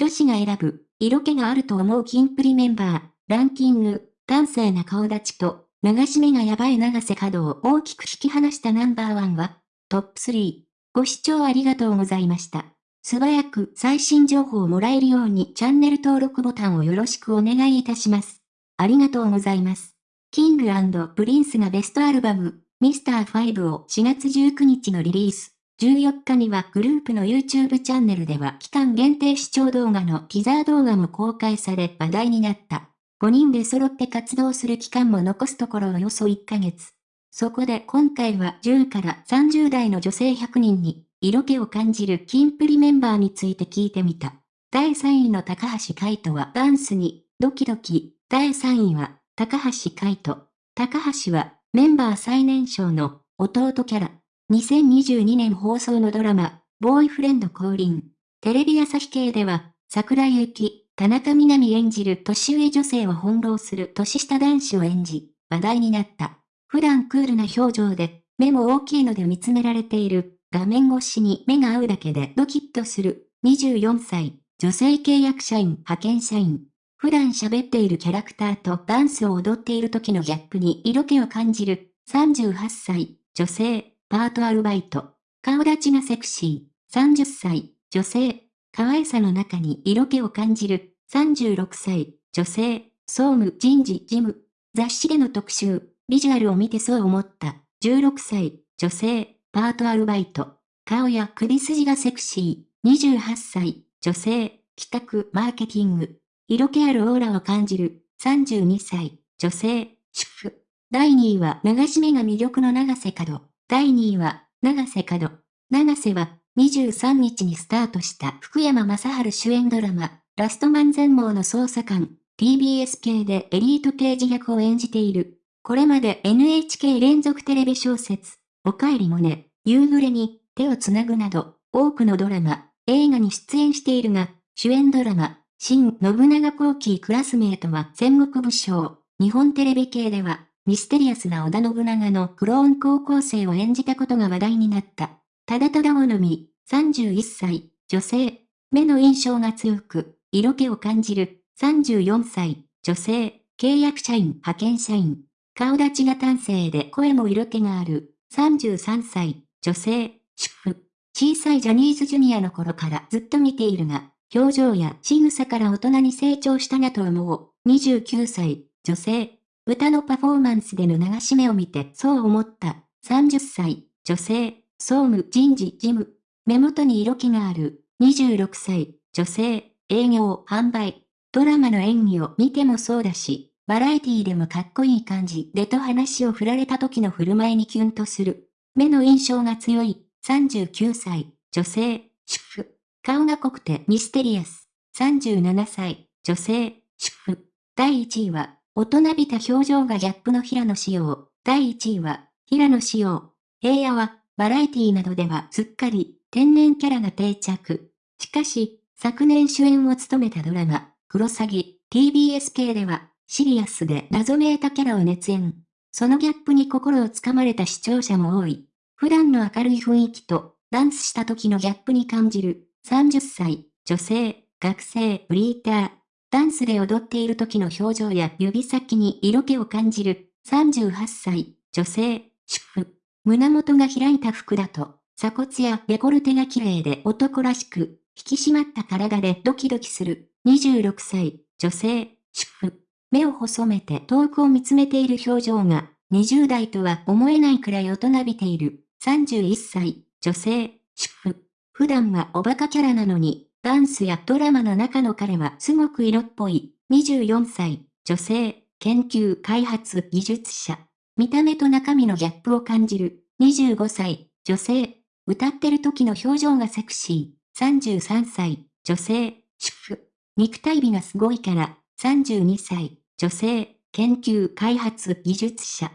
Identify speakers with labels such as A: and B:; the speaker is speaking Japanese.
A: 女子が選ぶ、色気があると思うキンプリメンバー、ランキング、端正な顔立ちと、流し目がやばい永瀬廉を大きく引き離したナンバーワンは、トップ3。ご視聴ありがとうございました。素早く最新情報をもらえるようにチャンネル登録ボタンをよろしくお願いいたします。ありがとうございます。 King & Prince がベストアルバム、ミスター5を4月19日のリリース。14日にはグループの YouTube チャンネルでは期間限定視聴動画のティザー動画も公開され話題になった。5人で揃って活動する期間も残すところおよそ1ヶ月。そこで今回は10から30代の女性100人に色気を感じるキンプリメンバーについて聞いてみた。第3位の高橋海人はダンスにドキドキ。第3位は高橋海人。高橋はメンバー最年少の弟キャラ。2022年放送のドラマ、ボーイフレンド降臨。テレビ朝日系では、桜井幸、田中みな実演じる年上女性を翻弄する年下男子を演じ、話題になった。普段クールな表情で、目も大きいので見つめられている、画面越しに目が合うだけでドキッとする、24歳、女性契約社員、派遣社員。普段喋っているキャラクターとダンスを踊っている時のギャップに色気を感じる、38歳、女性、パートアルバイト。顔立ちがセクシー、30歳、女性。可愛さの中に色気を感じる、36歳、女性、総務。人事。事務、雑誌での特集、ビジュアルを見てそう思った、16歳、女性、パートアルバイト、顔や首筋がセクシー、28歳、女性、企画、マーケティング、色気あるオーラを感じる、32歳、女性、主婦。第2位は流し目が魅力の長瀬角。第2位は、長瀬角。長瀬は、23日にスタートした福山雅治主演ドラマ、ラストマン全盲の捜査官、TBS 系でエリート刑事役を演じている。これまで NHK 連続テレビ小説、おかえりもね、夕暮れに手をつなぐなど、多くのドラマ、映画に出演しているが、主演ドラマ、新信長後期クラスメートは戦国武将、日本テレビ系では、ミステリアスな織田信長のクローン高校生を演じたことが話題になった。ただただ好み、31歳、女性、目の印象が強く、色気を感じる、34歳、女性、契約社員、派遣社員。顔立ちが端正で声も色気がある、33歳、女性、主婦。小さいジャニーズジュニアの頃からずっと見ているが、表情や仕草から大人に成長したなと思う、29歳、女性。歌のパフォーマンスでの流し目を見てそう思った、30歳、女性、総務人事事務。目元に色気がある、26歳、女性、営業、販売。ドラマの演技を見てもそうだし、バラエティでもかっこいい感じでと話を振られた時の振る舞いにキュンとする。目の印象が強い、39歳、女性、主婦。顔が濃くてミステリアス、37歳、女性、主婦。第1位は、大人びた表情がギャップの平野紫耀。第1位は、平野紫耀。平野は、バラエティなどではすっかり天然キャラが定着。しかし、昨年主演を務めたドラマ、クロサギ、TBS 系では、シリアスで謎めいたキャラを熱演。そのギャップに心をつかまれた視聴者も多い。普段の明るい雰囲気と、ダンスした時のギャップに感じる、30歳、女性、学生、ブリーター。ダンスで踊っている時の表情や指先に色気を感じる、38歳、女性、主婦。胸元が開いた服だと、鎖骨やデコルテが綺麗で男らしく、引き締まった体でドキドキする。26歳、女性、主婦。目を細めて遠くを見つめている表情が、20代とは思えないくらい大人びている。31歳、女性、主婦。普段はおバカキャラなのに、ダンスやドラマの中の彼はすごく色っぽい。24歳、女性、研究開発技術者。見た目と中身のギャップを感じる。25歳、女性。歌ってる時の表情がセクシー。33歳、女性、主婦。肉体美がすごいから、32歳、女性、研究開発技術者。